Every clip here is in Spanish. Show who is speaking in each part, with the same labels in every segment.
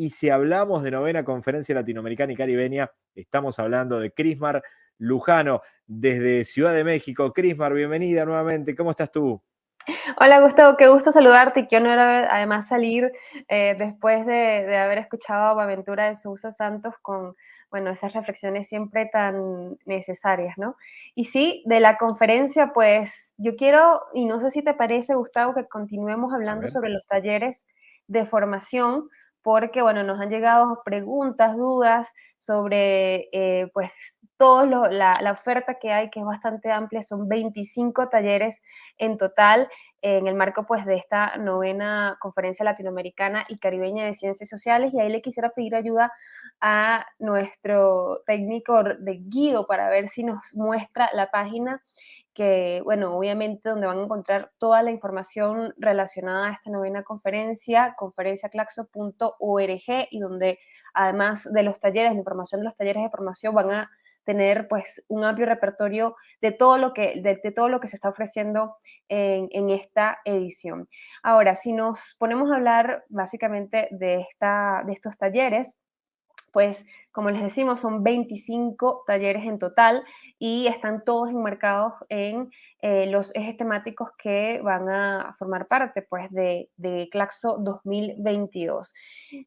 Speaker 1: Y si hablamos de novena conferencia latinoamericana y caribeña, estamos hablando de Crismar Lujano desde Ciudad de México. Crismar, bienvenida nuevamente. ¿Cómo estás tú?
Speaker 2: Hola Gustavo, qué gusto saludarte y qué honor además salir eh, después de, haber escuchado a Aventura de Sousa Santos con bueno, esas reflexiones siempre tan necesarias, ¿no? Y sí, de la conferencia, pues yo quiero, y no sé si te parece, Gustavo, que continuemos hablando sobre los talleres de formación, porque, bueno, nos han llegado preguntas, dudas sobre, eh, pues, toda la, la, oferta que hay, que es bastante amplia, son 25 talleres en total en el marco, pues, de esta novena conferencia latinoamericana y caribeña de ciencias sociales, y ahí le quisiera pedir ayuda a nuestro técnico de Guido para ver si nos muestra la página que, bueno, obviamente donde van a encontrar toda la información relacionada a esta novena conferencia, conferenciaclaxo.org, y donde además de los talleres, la información de los talleres de formación van a tener pues un amplio repertorio de todo lo que, de, todo lo que se está ofreciendo en, en, esta edición. Ahora, si nos ponemos a hablar básicamente de, esta, de estos talleres, pues como les decimos, son 25 talleres en total y están todos enmarcados en eh, los ejes temáticos que van a formar parte pues, de, de, Claxo 2022.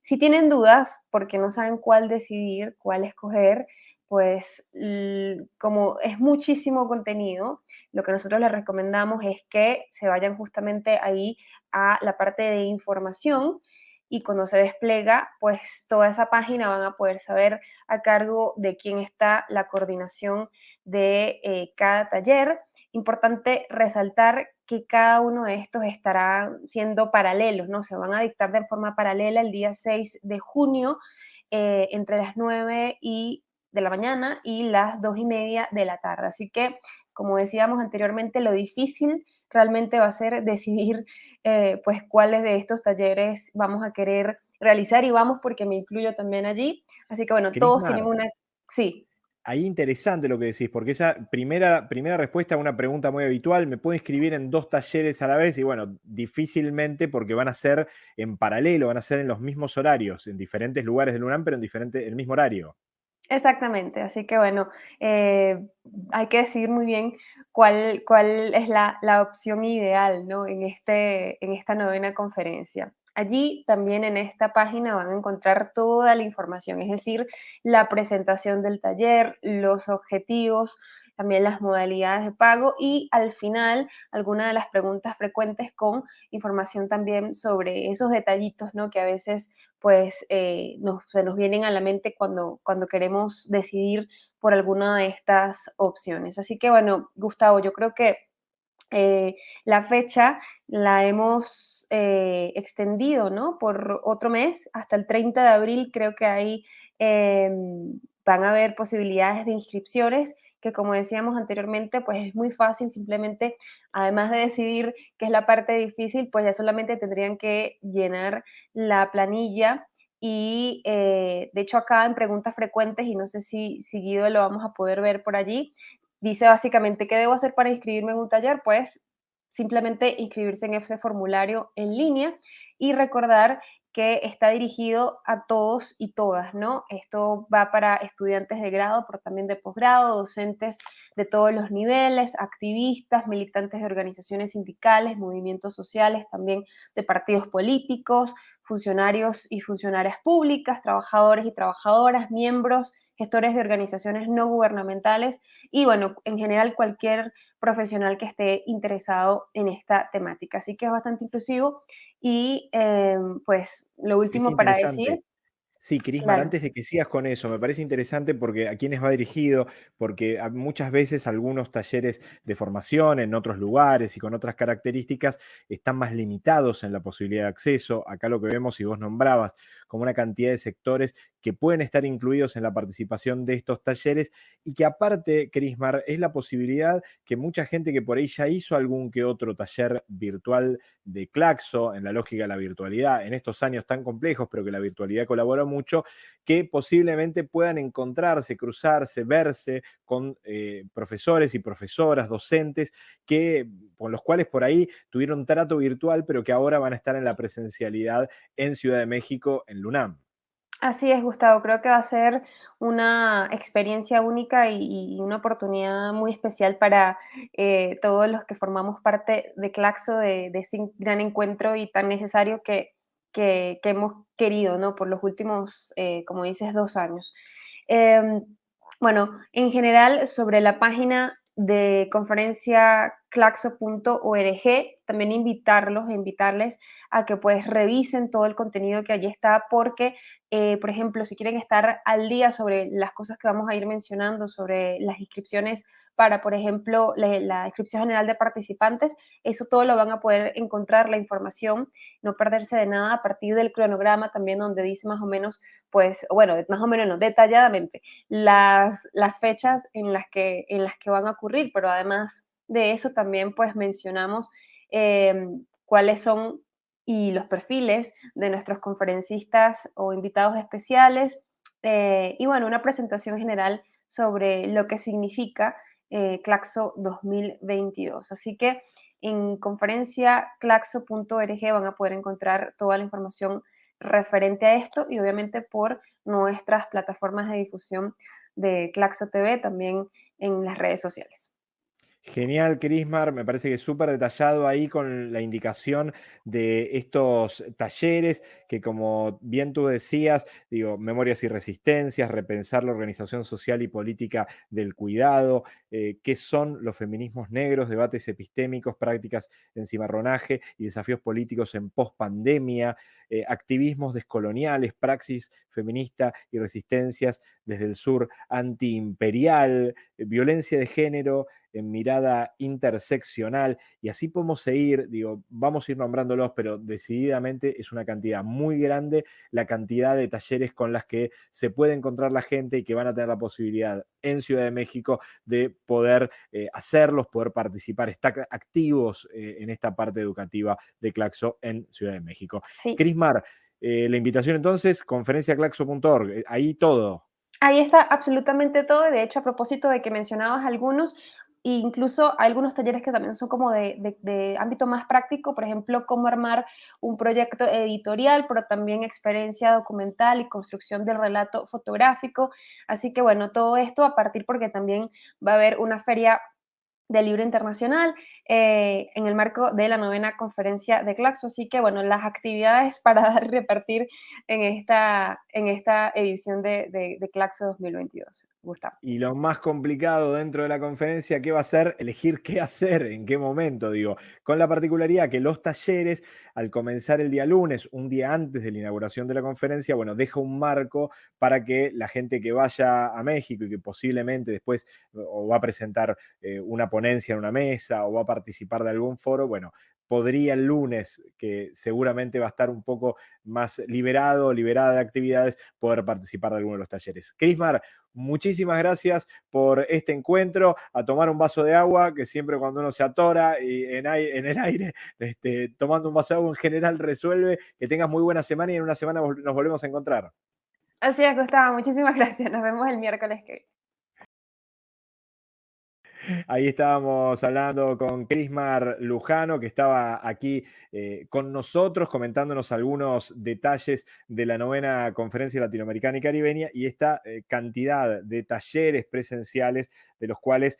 Speaker 2: Si tienen dudas, porque no saben cuál decidir, cuál escoger, pues como es muchísimo contenido, lo que nosotros les recomendamos es que se vayan justamente ahí a la parte de información y cuando se despliega, pues toda esa página van a poder saber a cargo de quién está la coordinación de eh, cada taller. Importante resaltar que cada uno de estos estará siendo paralelos, ¿no? Se van a dictar de forma paralela el día 6 de junio eh, entre las 9 y de la mañana y las 2 y media de la tarde. Así que, como decíamos anteriormente, lo difícil realmente va a ser decidir eh, pues cuáles de estos talleres vamos a querer realizar y vamos porque me incluyo también allí. Así que bueno, todos tienen una... Sí.
Speaker 1: Ahí interesante lo que decís, porque esa primera, primera respuesta a una pregunta muy habitual, me puedo inscribir en dos talleres a la vez y bueno, difícilmente porque van a ser en paralelo, van a ser en los mismos horarios, en diferentes lugares del UNAM, pero en diferente, el mismo horario.
Speaker 2: Exactamente, así que bueno, eh, hay que decidir muy bien cuál, cuál es la, la, opción ideal ¿no? en, este, en esta novena conferencia. Allí también en esta página van a encontrar toda la información, es decir, la presentación del taller, los objetivos, también las modalidades de pago y al final algunas de las preguntas frecuentes con información también sobre esos detallitos, ¿no? Que a veces pues eh, se nos vienen a la mente cuando, cuando queremos decidir por alguna de estas opciones. Así que bueno, Gustavo, yo creo que eh, la fecha la hemos eh, extendido, ¿no? Por otro mes, hasta el 30 de abril creo que ahí em, van a haber posibilidades de inscripciones que como decíamos anteriormente, pues es muy fácil, simplemente, además de decidir qué es la parte difícil, pues ya solamente tendrían que llenar la planilla y eh, de hecho acá en preguntas frecuentes, y no sé si seguido lo vamos a poder ver por allí, dice básicamente, ¿qué debo hacer para inscribirme en un taller? Pues simplemente inscribirse en ese formulario en línea y recordar que está dirigido a todos y todas, ¿no? Esto va para estudiantes de grado, pero también de posgrado, docentes de todos los niveles, activistas, militantes de organizaciones sindicales, movimientos sociales, también de partidos políticos, funcionarios y funcionarias públicas, trabajadores y trabajadoras, miembros, gestores de organizaciones no gubernamentales y, bueno, en general cualquier profesional que esté interesado en esta temática. Así que es bastante inclusivo y em, pues lo último para decir
Speaker 1: Sí, Crismar, antes de que sigas con eso, me parece interesante porque a quiénes va dirigido, porque muchas veces algunos talleres de formación en otros lugares y con otras características están más limitados en la posibilidad de acceso. Acá lo que vemos, y vos nombrabas, como una cantidad de sectores que pueden estar incluidos en la participación de estos talleres y que aparte, Crismar, es la posibilidad que mucha gente que por ahí ya hizo algún que otro taller virtual de Claxo, en la lógica de la virtualidad, en estos años tan complejos, pero que la virtualidad colaboró mucho, que posiblemente puedan encontrarse, cruzarse, verse con eh, profesores y profesoras, docentes, que, con los cuales por ahí tuvieron trato virtual, pero que ahora van a estar en la presencialidad en Ciudad de México, en LUNAM.
Speaker 2: Así es, Gustavo. Creo que va a ser una experiencia única y, una oportunidad muy especial para eh, todos los que formamos parte de Claxo, de, ese gran encuentro y tan necesario que, hemos querido, ¿no? Por los últimos, eh, como dices, dos años. Em, bueno, en general, sobre la página de conferencia claxo.org, también invitarlos, invitarles a que pues revisen todo el contenido que allí está, porque, eh, por ejemplo, si quieren estar al día sobre las cosas que vamos a ir mencionando, sobre las inscripciones para, por ejemplo, la, inscripción general de participantes, eso todo lo van a poder encontrar, la información, no perderse de nada a partir del cronograma también donde dice más o menos, pues, bueno, más o menos no, detalladamente, las, las fechas en las, que, en las que van a ocurrir, pero además de eso también pues mencionamos em, cuáles son y los perfiles de nuestros conferencistas o invitados especiales eh, y bueno, una presentación general sobre lo que significa eh, Claxo 2022. Así que en conferencia claxo.org van a poder encontrar toda la información referente a esto y obviamente por nuestras plataformas de difusión de Claxo TV, también en las redes sociales.
Speaker 1: Genial, Crismar, me parece que es súper detallado ahí con la indicación de estos talleres que como bien tú decías, digo, memorias y resistencias, repensar la organización social y política del cuidado, eh, qué son los feminismos negros, debates epistémicos, prácticas en cimarronaje y desafíos políticos en pospandemia, eh, activismos descoloniales, praxis feminista y resistencias desde el sur antiimperial, eh, violencia de género, en mirada interseccional, y así podemos seguir, digo, vamos a ir nombrándolos, pero decididamente es una cantidad muy grande la cantidad de talleres con las que se puede encontrar la gente y que van a tener la posibilidad en Ciudad de México de poder eh, hacerlos, poder participar, estar activos eh, en esta parte educativa de Claxo en Ciudad de México. Crismar, eh, la invitación entonces, conferenciaclaxo.org, ahí todo.
Speaker 2: Ahí está absolutamente todo. De hecho, a propósito de que mencionabas algunos, incluso hay algunos talleres que también son como de, ámbito más práctico, por ejemplo, cómo armar un proyecto editorial, pero también experiencia documental y construcción del relato fotográfico. Así que bueno, todo esto a partir porque también va a haber una feria del libro internacional eh, en el marco de la novena conferencia de Claxo. Así que, bueno, las actividades para repartir en esta, en esta edición de, de, Claxo 2022. Gustavo.
Speaker 1: Y lo más complicado dentro de la conferencia, ¿qué va a ser? Elegir qué hacer, en qué momento, digo. Con la particularidad que los talleres, al comenzar el día lunes, un día antes de la inauguración de la conferencia, bueno, deja un marco para que la gente que vaya a México y que posiblemente después o va a presentar eh, una ponencia en una mesa o va a participar de algún foro, bueno, podría el lunes, que seguramente va a estar un poco más liberado, liberada de actividades, poder participar de alguno de los talleres. Crismar, muchísimas gracias por este encuentro, a tomar un vaso de agua, que siempre cuando uno se atora y en, el aire, este, tomando un vaso de agua en general resuelve, que tengas muy buena semana y en una semana nos volvemos a encontrar.
Speaker 2: Así es, Gustavo, muchísimas gracias, nos vemos el miércoles que
Speaker 1: Ahí estábamos hablando con Crismar Lujano, que estaba aquí eh, con nosotros comentándonos algunos detalles de la novena conferencia latinoamericana y caribeña y esta eh, cantidad de talleres presenciales de los cuales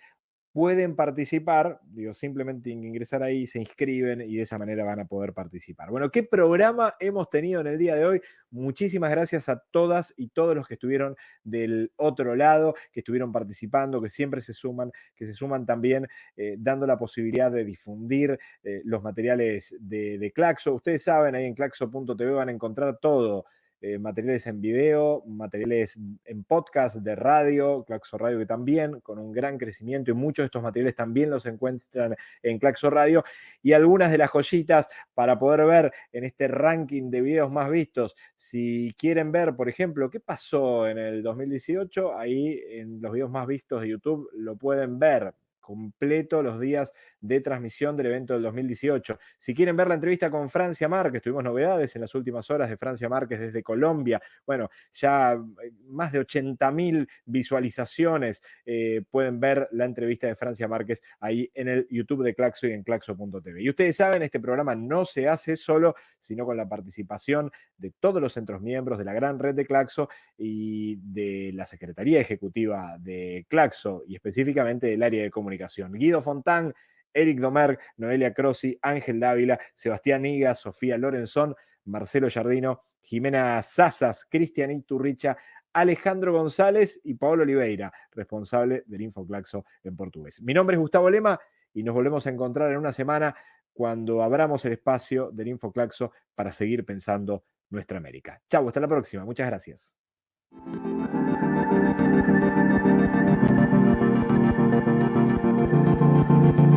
Speaker 1: pueden participar, digo, simplemente ingresar ahí, se inscriben y de esa manera van a poder participar. Bueno, ¿qué programa hemos tenido en el día de hoy? Muchísimas gracias a todas y todos los que estuvieron del otro lado, que estuvieron participando, que siempre se suman, que se suman también eh, dando la posibilidad de difundir eh, los materiales de, de Claxo. Ustedes saben, ahí en claxo.tv van a encontrar todo eh, materiales en video, materiales en podcast de radio, Claxo Radio que también, con un gran crecimiento y muchos de estos materiales también los encuentran en Claxo Radio y algunas de las joyitas para poder ver en este ranking de videos más vistos. Si quieren ver, por ejemplo, qué pasó en el 2018, ahí en los videos más vistos de YouTube lo pueden ver completo los días de transmisión del evento del 2018. Si quieren ver la entrevista con Francia Márquez, tuvimos novedades en las últimas horas de Francia Márquez desde Colombia. Bueno, ya eh, más de 80.000 visualizaciones eh, pueden ver la entrevista de Francia Márquez ahí en el YouTube de Claxo y en claxo.tv. Y ustedes saben, este programa no se hace solo, sino con la participación de todos los centros miembros de la gran red de Claxo y de la Secretaría Ejecutiva de Claxo y específicamente del área de comunicación. Guido Fontán, Eric Domerg, Noelia Crossi, Ángel Dávila, Sebastián Iga, Sofía Lorenzón, Marcelo Jardino, Jimena Sazas, Cristian Iturricha, Alejandro González y Pablo Oliveira, responsable del Infoclaxo en portugués. Mi nombre es Gustavo Lema y nos volvemos a encontrar en una semana cuando abramos el espacio del Infoclaxo para seguir pensando nuestra América. Chau, hasta la próxima. Muchas gracias. Thank you.